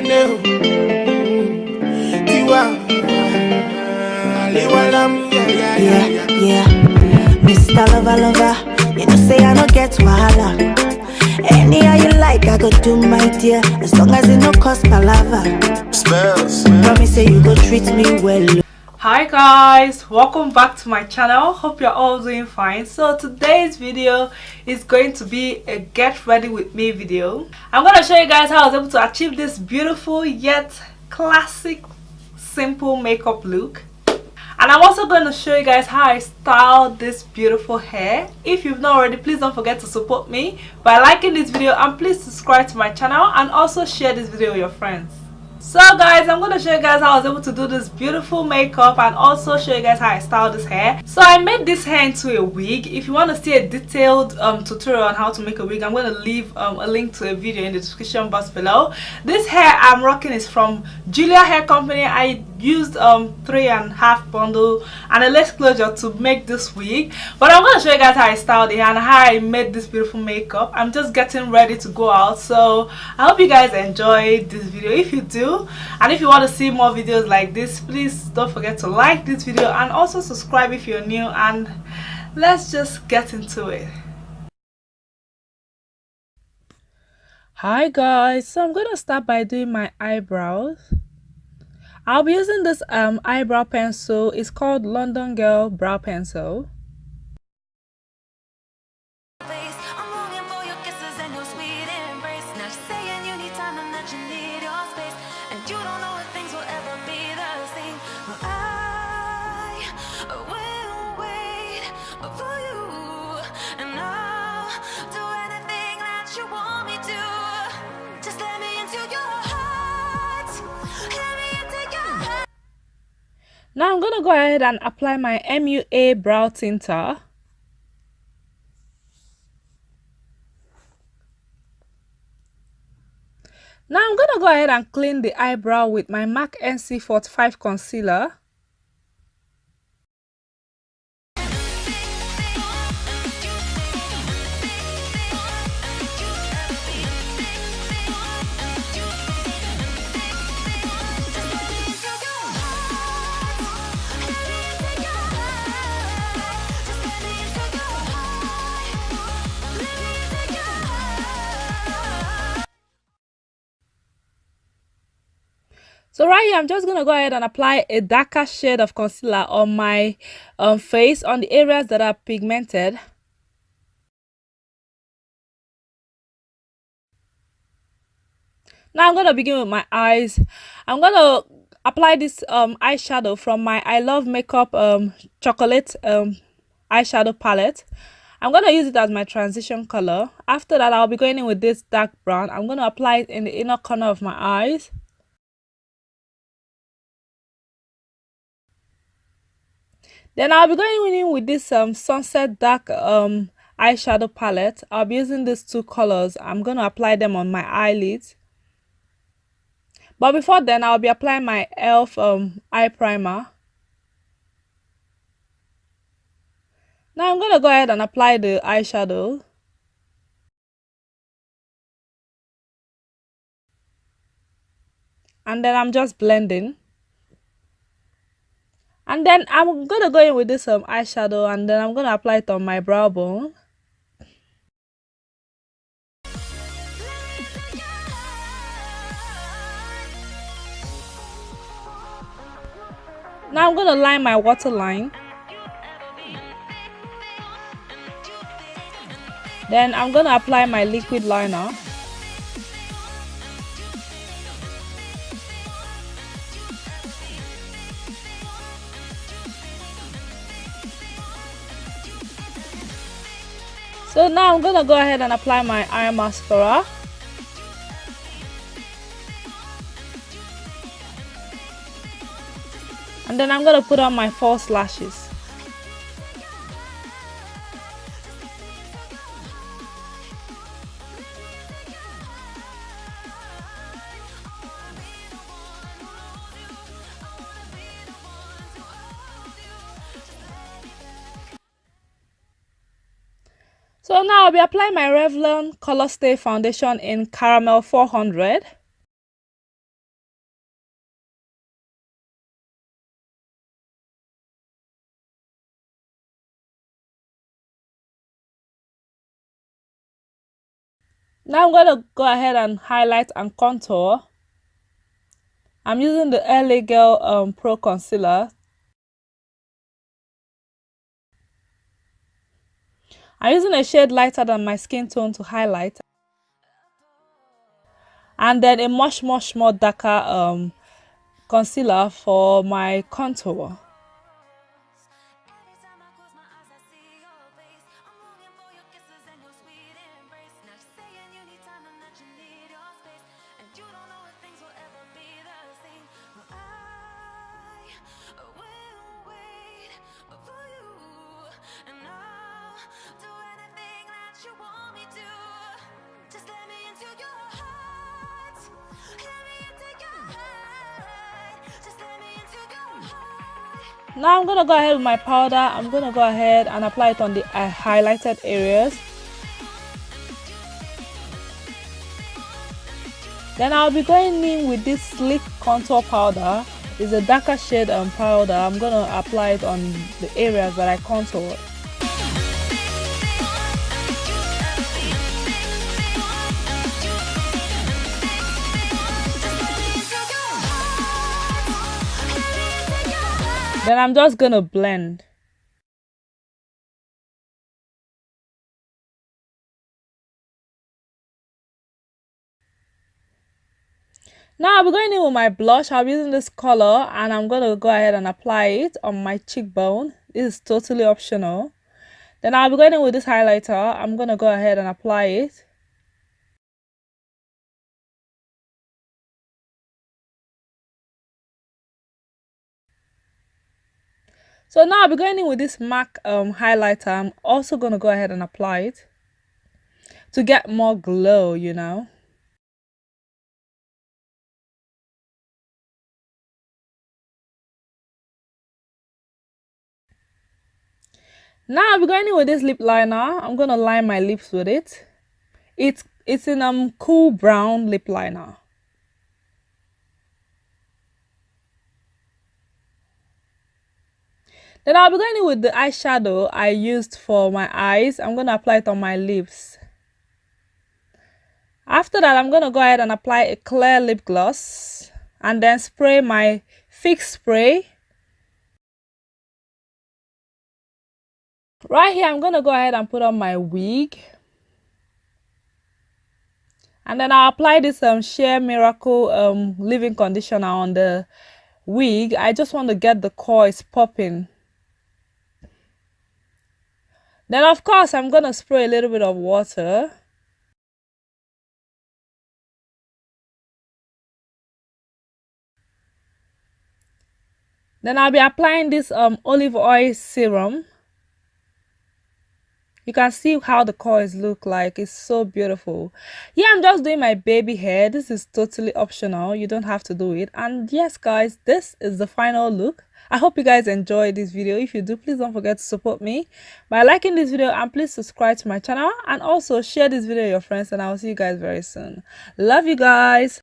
Kene Tiwa Aliwalam Yeah, yeah, yeah, yeah, yeah. Mr. Lover, lover, you know say I don't get wahala. Any how you like, I go do my dear, as long as it no cost palava. Spells Promise say you go treat me well. Hi guys welcome back to my channel. Hope you're all doing fine. So today's video is going to be a get ready with me video. I'm going to show you guys how i was able to achieve this beautiful yet classic simple makeup look. And i'm also going to show you guys how i style this beautiful hair. If you've not already please don't forget to support me by liking this video and please subscribe to my channel and also share this video with your friends so guys i'm going to show you guys how i was able to do this beautiful makeup and also show you guys how i styled this hair. So i made this hair into a wig. If you want to see a detailed um, tutorial on how to make a wig i'm going to leave um, a link to a video in the description box below. This hair i'm rocking is from julia hair company. I used um three and a half bundle and a lace closure to make this wig. But i'm going to show you guys how i styled it and how i made this beautiful makeup. I'm just getting ready to go out. So i hope you guys enjoy this video. If you do and if you want to see more videos like this please don't forget to like this video and also subscribe if you're new. And let's just get into it. Hi guys so i'm gonna start by doing my eyebrows I'll be using this um eyebrow pencil. It's called London Girl Brow Pencil. Now I'm going to go ahead and apply my MUA brow tinter. Now I'm going to go ahead and clean the eyebrow with my MAC NC45 concealer. So right here i'm just gonna go ahead and apply a darker shade of concealer on my um, face on the areas that are pigmented. Now i'm gonna begin with my eyes. I'm gonna apply this um eyeshadow from my i love makeup um chocolate um eyeshadow palette. I'm gonna use it as my transition color. After that i'll be going in with this dark brown. I'm gonna apply it in the inner corner of my eyes Then I'll be going in with this um sunset dark um eyeshadow palette. I'll be using these two colors. I'm going to apply them on my eyelids. But before then, I'll be applying my e.l.f. Um, eye primer. Now I'm going to go ahead and apply the eyeshadow. And then I'm just blending and then i'm gonna go in with this um eyeshadow and then i'm gonna apply it on my brow bone. Now i'm gonna line my waterline. Then i'm gonna apply my liquid liner So now I'm gonna go ahead and apply my eye mascara. And then I'm gonna put on my false lashes. So now I'll be applying my Revlon ColorStay Foundation in Caramel 400. Now I'm going to go ahead and highlight and contour. I'm using the LA Girl um, Pro Concealer I'm using a shade lighter than my skin tone to highlight. And then a much much more darker um, concealer for my contour now I'm gonna go ahead with my powder. I'm gonna go ahead and apply it on the uh, highlighted areas. Then I'll be going in with this sleek contour powder. It's a darker shade um, powder. I'm gonna apply it on the areas that I contoured Then I'm just gonna blend. Now I'm going in with my blush. Be using this color and I'm going to go ahead and apply it on my cheekbone. This is totally optional. Then I'll be going in with this highlighter. I'm going to go ahead and apply it. So now I'll be going in with this MAC um, highlighter. I'm also going to go ahead and apply it to get more glow, you know. Now I'll be going in with this lip liner. I'm going to line my lips with it. It's, it's in um cool brown lip liner. Then I'll be going in with the eyeshadow I used for my eyes. I'm going to apply it on my lips. After that, I'm going to go ahead and apply a clear lip gloss and then spray my fix spray. Right here, I'm going to go ahead and put on my wig. And then I'll apply this um, Shea Miracle um, Leave-In Conditioner on the wig. I just want to get the coils popping. Then of course I'm going to spray a little bit of water. Then I'll be applying this um, olive oil serum. You can see how the coils look like. It's so beautiful. Yeah, I'm just doing my baby hair. This is totally optional. You don't have to do it. And yes, guys, this is the final look. I hope you guys enjoyed this video. If you do, please don't forget to support me by liking this video and please subscribe to my channel and also share this video with your friends and I'll see you guys very soon. Love you guys.